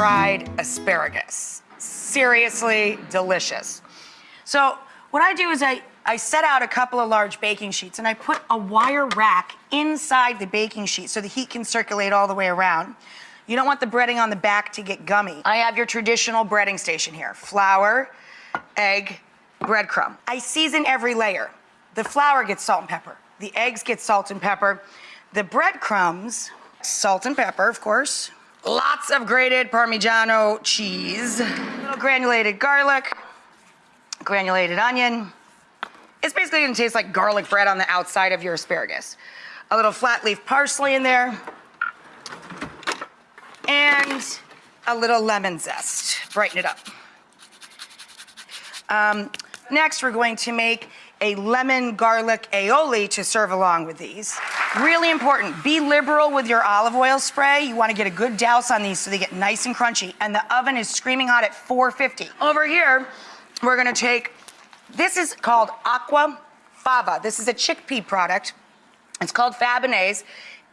fried asparagus. Seriously delicious. So what I do is I, I set out a couple of large baking sheets and I put a wire rack inside the baking sheet so the heat can circulate all the way around. You don't want the breading on the back to get gummy. I have your traditional breading station here. Flour, egg, breadcrumb. I season every layer. The flour gets salt and pepper. The eggs get salt and pepper. The breadcrumbs, salt and pepper, of course. Lots of grated Parmigiano cheese. Little granulated garlic, granulated onion. It's basically gonna taste like garlic bread on the outside of your asparagus. A little flat leaf parsley in there. And a little lemon zest, brighten it up. Um, next, we're going to make a lemon garlic aioli to serve along with these. Really important, be liberal with your olive oil spray. You wanna get a good douse on these so they get nice and crunchy. And the oven is screaming hot at 450. Over here, we're gonna take, this is called aqua fava. This is a chickpea product. It's called Fabanaise.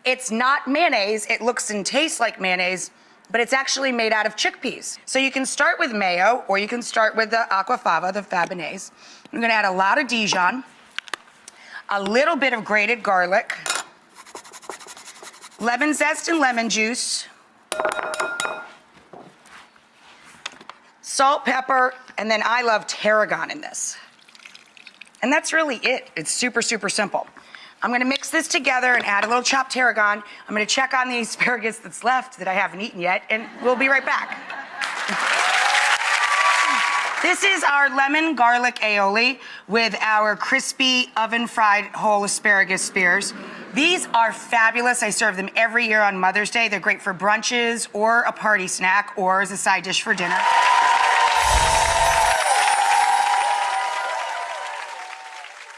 It's not mayonnaise. It looks and tastes like mayonnaise, but it's actually made out of chickpeas. So you can start with mayo, or you can start with the aquafaba, the Fabanaise. I'm gonna add a lot of Dijon, a little bit of grated garlic, lemon zest and lemon juice, salt, pepper, and then I love tarragon in this. And that's really it. It's super, super simple. I'm gonna mix this together and add a little chopped tarragon. I'm gonna check on the asparagus that's left that I haven't eaten yet, and we'll be right back. This is our lemon garlic aioli with our crispy oven fried whole asparagus spears. These are fabulous. I serve them every year on Mother's Day. They're great for brunches or a party snack or as a side dish for dinner.